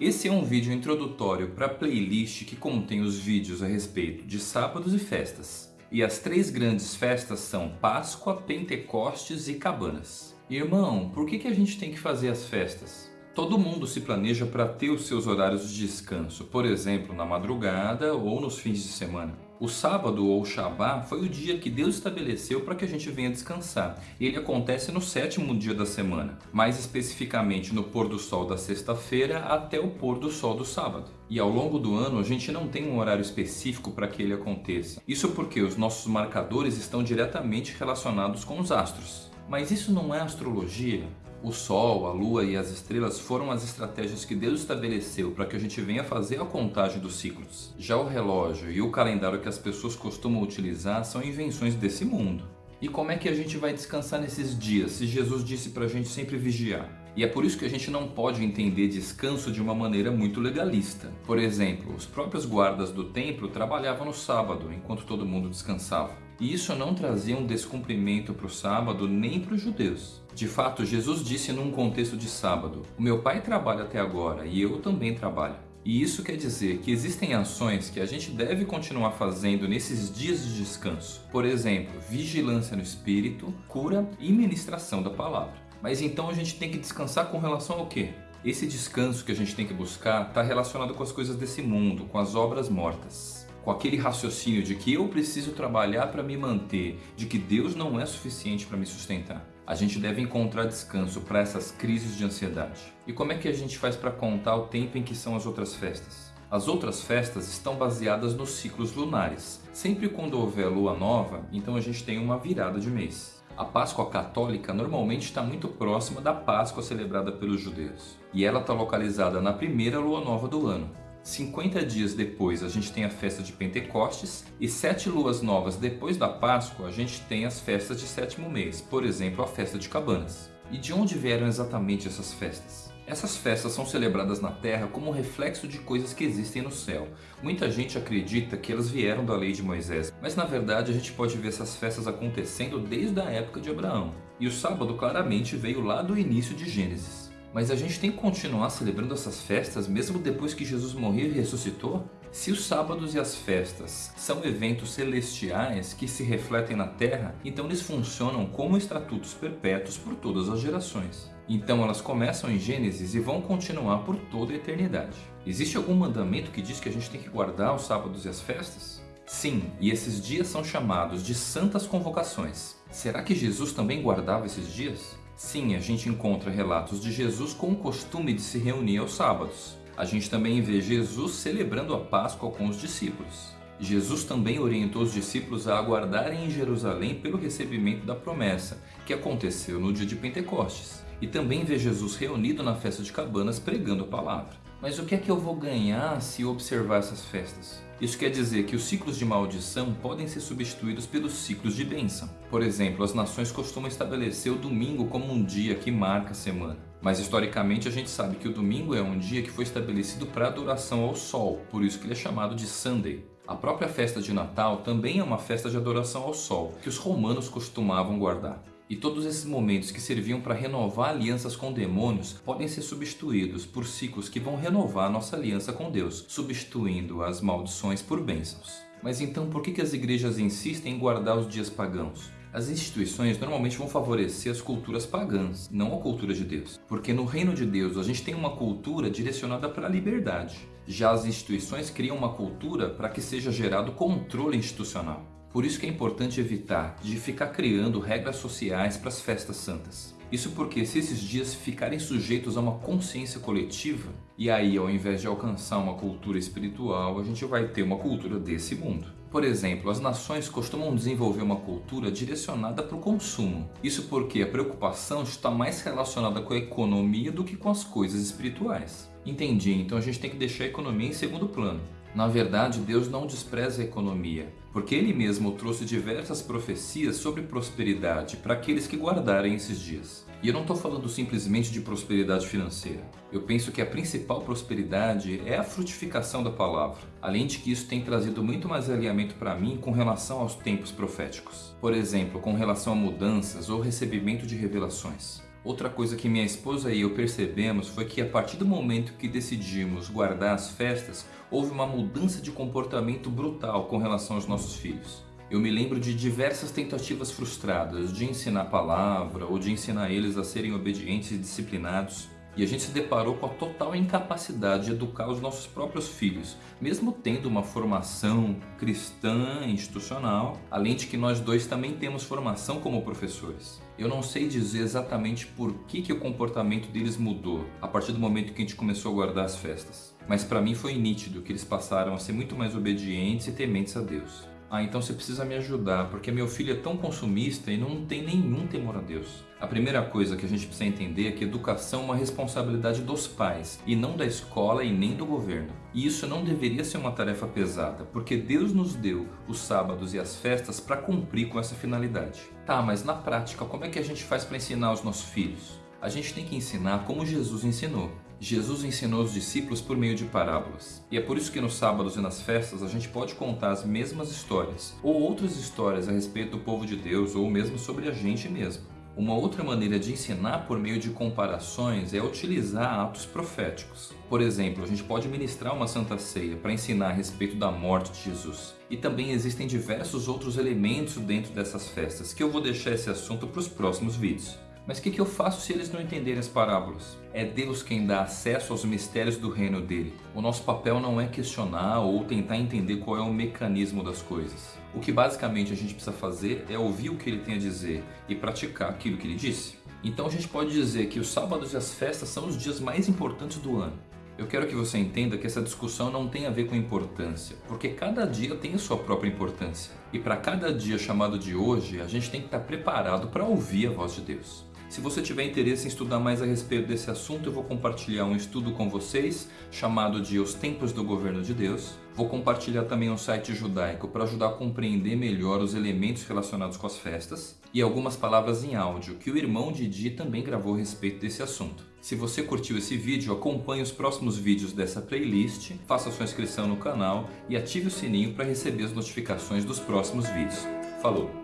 Esse é um vídeo introdutório para a playlist que contém os vídeos a respeito de sábados e festas. E as três grandes festas são Páscoa, Pentecostes e Cabanas. Irmão, por que, que a gente tem que fazer as festas? Todo mundo se planeja para ter os seus horários de descanso, por exemplo, na madrugada ou nos fins de semana. O sábado ou Shabá foi o dia que Deus estabeleceu para que a gente venha descansar. Ele acontece no sétimo dia da semana, mais especificamente no pôr do sol da sexta-feira até o pôr do sol do sábado. E ao longo do ano a gente não tem um horário específico para que ele aconteça. Isso porque os nossos marcadores estão diretamente relacionados com os astros. Mas isso não é astrologia? O Sol, a Lua e as estrelas foram as estratégias que Deus estabeleceu para que a gente venha fazer a contagem dos ciclos. Já o relógio e o calendário que as pessoas costumam utilizar são invenções desse mundo. E como é que a gente vai descansar nesses dias se Jesus disse para a gente sempre vigiar? E é por isso que a gente não pode entender descanso de uma maneira muito legalista. Por exemplo, os próprios guardas do templo trabalhavam no sábado, enquanto todo mundo descansava. E isso não trazia um descumprimento para o sábado nem para os judeus. De fato, Jesus disse num contexto de sábado, o meu pai trabalha até agora e eu também trabalho. E isso quer dizer que existem ações que a gente deve continuar fazendo nesses dias de descanso. Por exemplo, vigilância no espírito, cura e ministração da palavra. Mas então a gente tem que descansar com relação ao quê? Esse descanso que a gente tem que buscar está relacionado com as coisas desse mundo, com as obras mortas com aquele raciocínio de que eu preciso trabalhar para me manter, de que Deus não é suficiente para me sustentar. A gente deve encontrar descanso para essas crises de ansiedade. E como é que a gente faz para contar o tempo em que são as outras festas? As outras festas estão baseadas nos ciclos lunares. Sempre quando houver lua nova, então a gente tem uma virada de mês. A Páscoa católica normalmente está muito próxima da Páscoa celebrada pelos judeus. E ela está localizada na primeira lua nova do ano. 50 dias depois a gente tem a festa de Pentecostes e sete luas novas depois da Páscoa a gente tem as festas de sétimo mês, por exemplo a festa de Cabanas. E de onde vieram exatamente essas festas? Essas festas são celebradas na Terra como reflexo de coisas que existem no céu. Muita gente acredita que elas vieram da lei de Moisés, mas na verdade a gente pode ver essas festas acontecendo desde a época de Abraão. E o sábado claramente veio lá do início de Gênesis. Mas a gente tem que continuar celebrando essas festas mesmo depois que Jesus morreu e ressuscitou? Se os sábados e as festas são eventos celestiais que se refletem na Terra, então eles funcionam como estatutos perpétuos por todas as gerações. Então elas começam em Gênesis e vão continuar por toda a eternidade. Existe algum mandamento que diz que a gente tem que guardar os sábados e as festas? Sim, e esses dias são chamados de santas convocações. Será que Jesus também guardava esses dias? Sim, a gente encontra relatos de Jesus com o costume de se reunir aos sábados. A gente também vê Jesus celebrando a Páscoa com os discípulos. Jesus também orientou os discípulos a aguardarem em Jerusalém pelo recebimento da promessa, que aconteceu no dia de Pentecostes. E também vê Jesus reunido na festa de Cabanas pregando a palavra. Mas o que é que eu vou ganhar se observar essas festas? Isso quer dizer que os ciclos de maldição podem ser substituídos pelos ciclos de bênção. Por exemplo, as nações costumam estabelecer o domingo como um dia que marca a semana. Mas historicamente a gente sabe que o domingo é um dia que foi estabelecido para adoração ao sol, por isso que ele é chamado de Sunday. A própria festa de Natal também é uma festa de adoração ao sol, que os romanos costumavam guardar. E todos esses momentos que serviam para renovar alianças com demônios podem ser substituídos por ciclos que vão renovar nossa aliança com Deus, substituindo as maldições por bênçãos. Mas então por que as igrejas insistem em guardar os dias pagãos? As instituições normalmente vão favorecer as culturas pagãs, não a cultura de Deus. Porque no reino de Deus a gente tem uma cultura direcionada para a liberdade. Já as instituições criam uma cultura para que seja gerado controle institucional. Por isso que é importante evitar de ficar criando regras sociais para as festas santas. Isso porque se esses dias ficarem sujeitos a uma consciência coletiva, e aí ao invés de alcançar uma cultura espiritual, a gente vai ter uma cultura desse mundo. Por exemplo, as nações costumam desenvolver uma cultura direcionada para o consumo. Isso porque a preocupação está mais relacionada com a economia do que com as coisas espirituais. Entendi, então a gente tem que deixar a economia em segundo plano. Na verdade, Deus não despreza a economia, porque Ele mesmo trouxe diversas profecias sobre prosperidade para aqueles que guardarem esses dias. E eu não estou falando simplesmente de prosperidade financeira. Eu penso que a principal prosperidade é a frutificação da palavra, além de que isso tem trazido muito mais alinhamento para mim com relação aos tempos proféticos. Por exemplo, com relação a mudanças ou recebimento de revelações. Outra coisa que minha esposa e eu percebemos foi que a partir do momento que decidimos guardar as festas, houve uma mudança de comportamento brutal com relação aos nossos filhos. Eu me lembro de diversas tentativas frustradas de ensinar a palavra ou de ensinar eles a serem obedientes e disciplinados. E a gente se deparou com a total incapacidade de educar os nossos próprios filhos, mesmo tendo uma formação cristã institucional, além de que nós dois também temos formação como professores. Eu não sei dizer exatamente por que, que o comportamento deles mudou a partir do momento que a gente começou a guardar as festas, mas para mim foi nítido que eles passaram a ser muito mais obedientes e tementes a Deus. Ah, então você precisa me ajudar, porque meu filho é tão consumista e não tem nenhum temor a Deus. A primeira coisa que a gente precisa entender é que educação é uma responsabilidade dos pais e não da escola e nem do governo. E isso não deveria ser uma tarefa pesada, porque Deus nos deu os sábados e as festas para cumprir com essa finalidade. Tá, mas na prática, como é que a gente faz para ensinar os nossos filhos? A gente tem que ensinar como Jesus ensinou. Jesus ensinou os discípulos por meio de parábolas. E é por isso que nos sábados e nas festas a gente pode contar as mesmas histórias, ou outras histórias a respeito do povo de Deus, ou mesmo sobre a gente mesmo. Uma outra maneira de ensinar por meio de comparações é utilizar atos proféticos. Por exemplo, a gente pode ministrar uma santa ceia para ensinar a respeito da morte de Jesus. E também existem diversos outros elementos dentro dessas festas que eu vou deixar esse assunto para os próximos vídeos. Mas o que, que eu faço se eles não entenderem as parábolas? É Deus quem dá acesso aos mistérios do reino dele. O nosso papel não é questionar ou tentar entender qual é o mecanismo das coisas. O que basicamente a gente precisa fazer é ouvir o que ele tem a dizer e praticar aquilo que ele disse. Então a gente pode dizer que os sábados e as festas são os dias mais importantes do ano. Eu quero que você entenda que essa discussão não tem a ver com importância, porque cada dia tem a sua própria importância. E para cada dia chamado de hoje, a gente tem que estar preparado para ouvir a voz de Deus. Se você tiver interesse em estudar mais a respeito desse assunto, eu vou compartilhar um estudo com vocês chamado de Os Tempos do Governo de Deus. Vou compartilhar também um site judaico para ajudar a compreender melhor os elementos relacionados com as festas e algumas palavras em áudio que o irmão Didi também gravou a respeito desse assunto. Se você curtiu esse vídeo, acompanhe os próximos vídeos dessa playlist, faça sua inscrição no canal e ative o sininho para receber as notificações dos próximos vídeos. Falou!